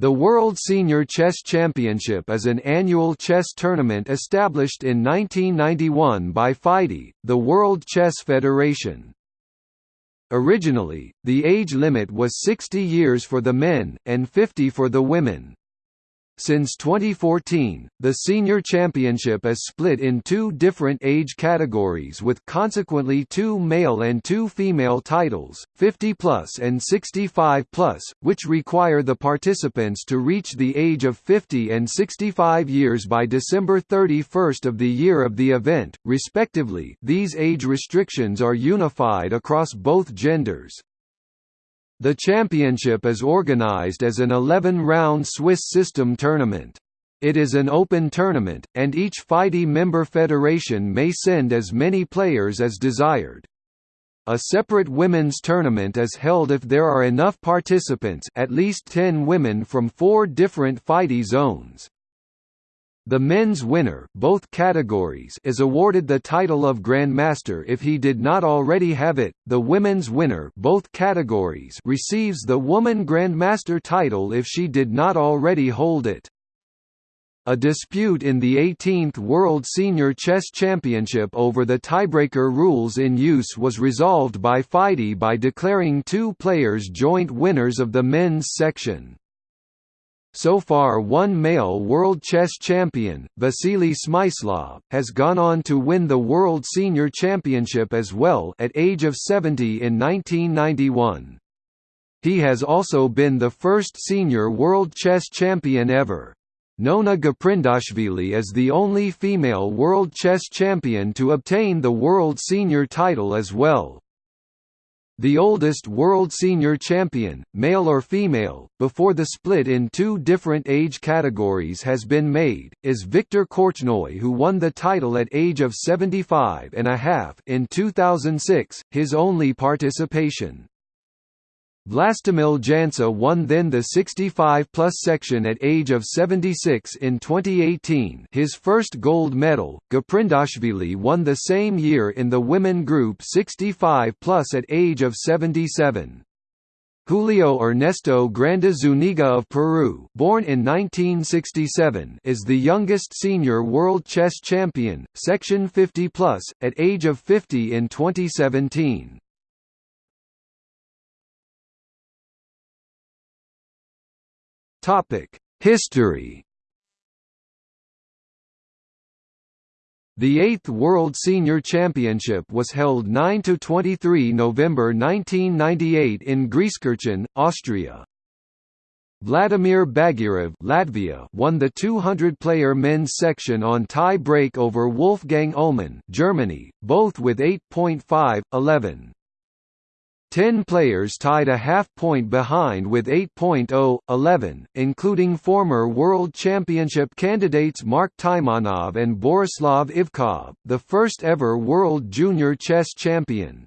The World Senior Chess Championship is an annual chess tournament established in 1991 by FIDE, the World Chess Federation. Originally, the age limit was 60 years for the men, and 50 for the women. Since 2014, the senior championship is split in two different age categories with consequently two male and two female titles, 50 plus and 65 plus, which require the participants to reach the age of 50 and 65 years by December 31 of the year of the event, respectively. These age restrictions are unified across both genders. The championship is organized as an 11-round Swiss system tournament. It is an open tournament, and each FIDE member federation may send as many players as desired. A separate women's tournament is held if there are enough participants at least 10 women from four different FIDE zones. The men's winner both categories is awarded the title of Grandmaster if he did not already have it. The women's winner both categories receives the Woman Grandmaster title if she did not already hold it. A dispute in the 18th World Senior Chess Championship over the tiebreaker rules in use was resolved by FIDE by declaring two players joint winners of the men's section. So far one male world chess champion, Vasily Smyslov, has gone on to win the World Senior Championship as well at age of 70 in 1991. He has also been the first senior world chess champion ever. Nona Gaprindashvili is the only female world chess champion to obtain the world senior title as well. The oldest world senior champion, male or female, before the split in two different age categories has been made, is Viktor Korchnoi who won the title at age of 75 and a half in 2006, his only participation. Vlastimil Jansa won then the 65-plus section at age of 76 in 2018 his first gold medal, Gaprindashvili won the same year in the women group 65-plus at age of 77. Julio Ernesto Granda Zuniga of Peru born in 1967 is the youngest senior world chess champion, section 50-plus, at age of 50 in 2017. Topic: History. The 8th World Senior Championship was held 9–23 November 1998 in Grieskirchen, Austria. Vladimir Bagirov Latvia won the 200-player men's section on tie break over Wolfgang Uhlmann Germany, both with 8.5-11. Ten players tied a half-point behind with 8.0-11, including former World Championship candidates Mark Taimanov and Borislav Ivkov, the first ever World Junior Chess Champion.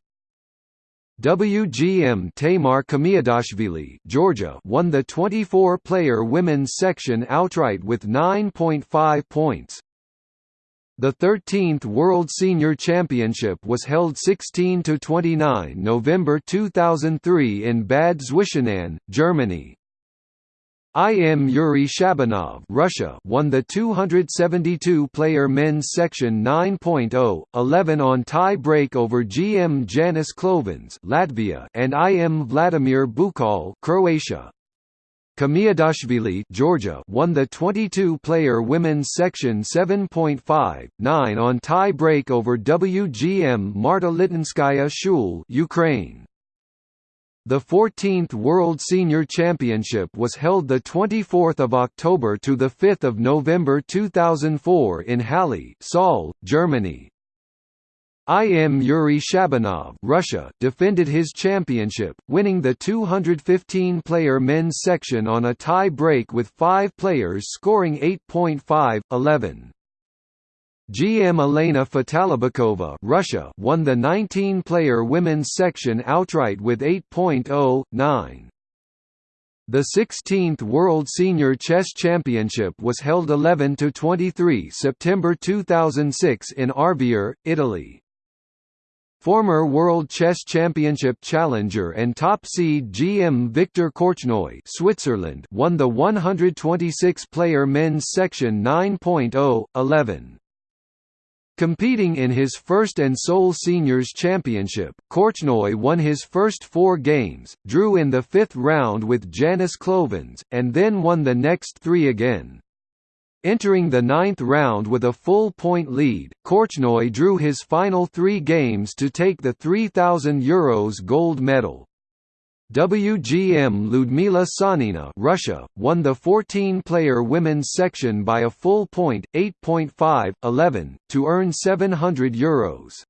WGM Tamar Khmiadashvili Georgia won the 24-player women's section outright with 9.5 points. The 13th World Senior Championship was held 16–29 November 2003 in Bad Zwischenahn, Germany. IM Yuri Shabanov Russia won the 272-player men's section 9.0, 11 on tie break over GM Janis Klovins Latvia and IM Vladimir Bukal Croatia. Khmiadashvili Georgia won the 22-player women's section 7.5, 9 on tie break over WGM Marta Litinskaya Shul Ukraine. The 14th World Senior Championship was held 24 October to 5 November 2004 in Halle Saale, Germany. IM Yuri Shabanov Russia defended his championship, winning the 215-player men's section on a tie break with five players scoring 8.5, 11. GM Elena Fatalibekova Russia won the 19-player women's section outright with 8.0, 9. The 16th World Senior Chess Championship was held 11–23 September 2006 in Arvier, Italy. Former World Chess Championship challenger and top seed GM Viktor Korchnoi Switzerland won the 126-player men's section 9.0, 11. Competing in his first and sole seniors championship, Korchnoi won his first four games, drew in the fifth round with Janis Klovins, and then won the next three again. Entering the ninth round with a full point lead, Korchnoi drew his final three games to take the €3,000 Euros gold medal. WGM Ludmila Sanina Russia, won the 14-player women's section by a full point, 8.5, 11, to earn €700 Euros.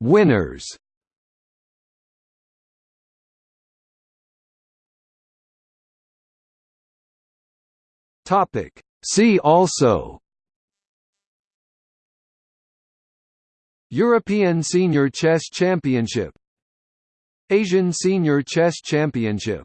Winners Topic. See also. European Senior Chess Championship. Asian Senior Chess Championship